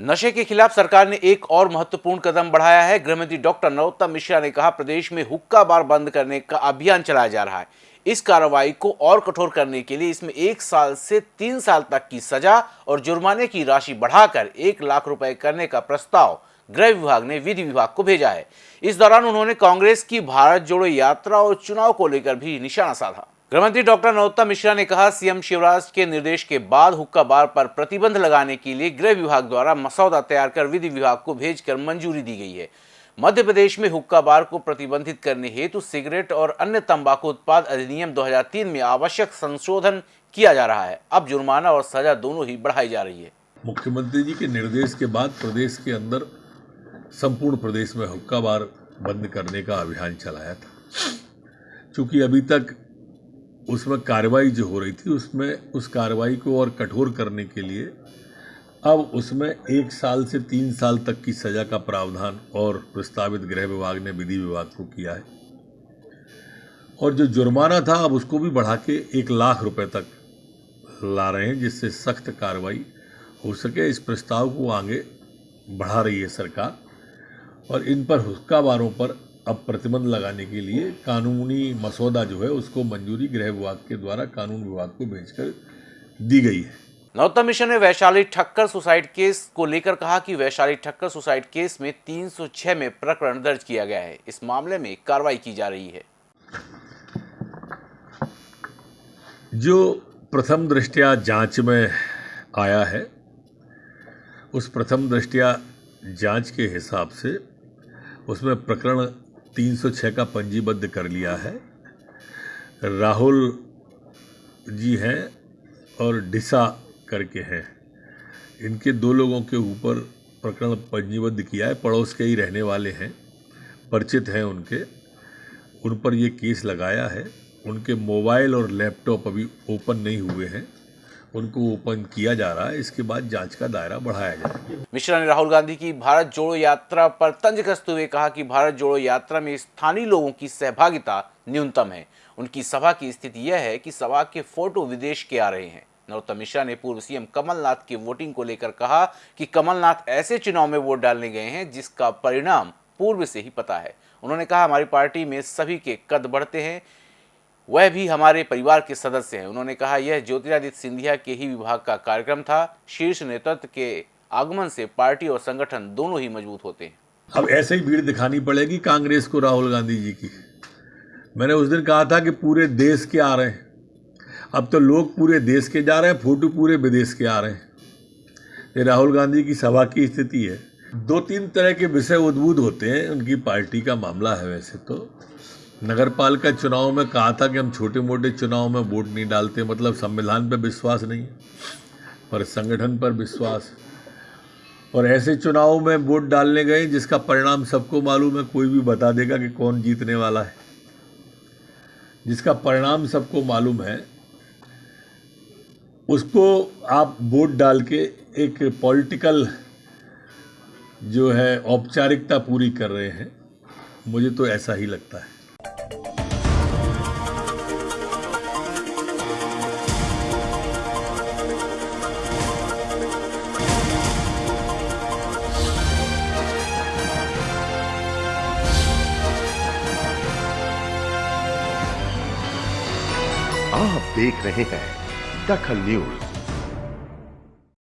नशे के खिलाफ सरकार ने एक और महत्वपूर्ण कदम बढ़ाया है। गृहमंत्री डॉक्टर नरोत्तम मिश्रा ने कहा, प्रदेश में हुक्का बार बंद करने का अभियान चलाया जा रहा है। इस कार्रवाई को और कठोर करने के लिए इसमें एक साल से तीन साल तक की सजा और जुर्माने की राशि बढ़ाकर एक लाख रुपए करने का प्रस्ताव गृह विभाग ने विधि विभाग को भेजा है। इस दौरान उन्होंने कांग्रेस की भारत जोड़ो यात्रा और चुनाव को लेकर भी निशाना साधा। गृहमंत्री डॉक्टर नरोत्तम मिश्रा ने कहा, सीएम शिवराज के निर्देश के बाद हुक्का बार पर प्रतिबंध लगाने के लिए गृह विभाग द्वारा मसौदा तैयार कर विधि विभाग को भेजकर मंजूरी दी गई है। मध्य प्रदेश में हुक्का बार को प्रतिबंधित करने हेतु सिगरेट और अन्य तंबाकू उत्पाद अधिनियम 2003 में आवश्यक संशोधन किया जा रहा है। अब जुर्माना और सजा दोनों ही बढ़ाई जा रही है। मुख्यमंत्री जी के निर्देश के बाद प्रदेश के अंदर संपूर्ण प्रदेश में हुक्का बार बंद करने का अभियान चलाया था। क्योंकि अभी तक उसमें कार्रवाई जो हो रही थी, उसमें, उस कार्रवाई को और कठोर करने के लिए अब उसमें एक साल से तीन साल तक की सज़ा का प्रावधान और प्रस्तावित गृह विभाग ने विधि विभाग को किया है। और जो जुर्माना था, अब उसको भी बढ़ा के एक लाख रुपए तक ला रहे हैं, जिससे सख्त कार्रवाई हो सके। इस प्रस्ताव को आगे बढ़ा रही है सरकार और इन पर हुक्का बारों पर अब प्रतिबंध लगाने के लिए कानूनी मसौदा जो है उसको मंजूरी गृह विभाग के द्वारा कानून विभाग को भेजकर दी गई है। नरोत्तम मिशन ने वैशाली ठक्कर सुसाइड केस को लेकर कहा कि वैशाली ठक्कर सुसाइड केस में 306 में प्रकरण दर्ज किया गया है। इस मामले में कार्रवाई की जा रही है। जो प्रथम दृष्टिया जाँच में आया है उस प्रथम दृष्टिया जाँच के हिसाब से उसमें प्रकरण 306 का पंजीबद्ध कर लिया है। राहुल जी हैं और डिसा करके हैं। इनके दो लोगों के ऊपर प्रकरण पंजीबद्ध किया है। पड़ोस के ही रहने वाले हैं, परिचित हैं उनके। उन पर ये केस लगाया है। उनके मोबाइल और लैपटॉप अभी ओपन नहीं हुए हैं। उनको ओपन किया जा रहा है, इसके बाद जाँच का दायरा बढ़ाया जाएगा मिश्रा ने राहुल गांधी की भारत जोड़ो यात्रा पर तंज कसते हुए कहा कि भारत जोड़ो यात्रा में स्थानीय लोगों की सहभागिता न्यूनतम है। उनकी सभा की स्थिति यह है कि सभा के फ़ोटो विदेश के आ रहे हैं। नरोत्तम मिश्रा ने पूर्व सीएम कमलनाथ की वोटिंग को लेकर कहा कि कमलनाथ ऐसे चुनाव में वोट डालने गए हैं, जिसका परिणाम पूर्व से ही पता है। उन्होंने कहा, हमारी पार्टी में सभी के कद बढ़ते हैं वह भी हमारे परिवार के सदस्य हैं। उन्होंने कहा, यह ज्योतिरादित्य सिंधिया के ही विभाग का कार्यक्रम था। शीर्ष नेतृत्व के आगमन से पार्टी और संगठन दोनों ही मज़बूत होते हैं। अब ऐसे ही भीड़ दिखानी पड़ेगी कांग्रेस को राहुल गांधी जी की। मैंने उस दिन कहा था कि पूरे देश के आ रहे हैं। अब तो लोग पूरे देश के जा रहे हैं, फ़ोटो पूरे विदेश के आ रहे हैं। ये राहुल गांधी की सभा की स्थिति है। दो तीन तरह के विषय उद्भूत होते हैं। उनकी पार्टी का मामला है वैसे तो। नगर पालिका चुनाव में कहा था कि हम छोटे मोटे चुनाव में वोट नहीं डालते मतलब संविधान पर विश्वास नहीं है, पर संगठन पर विश्वास। और ऐसे चुनाव में वोट डालने गए जिसका परिणाम सबको मालूम है, कोई भी बता देगा कि कौन जीतने वाला है। जिसका परिणाम सबको मालूम है, उसको आप वोट डाल के एक पॉलिटिकल जो है औपचारिकता पूरी कर रहे हैं, मुझे तो ऐसा ही लगता है। आप देख रहे हैं दखल न्यूज़।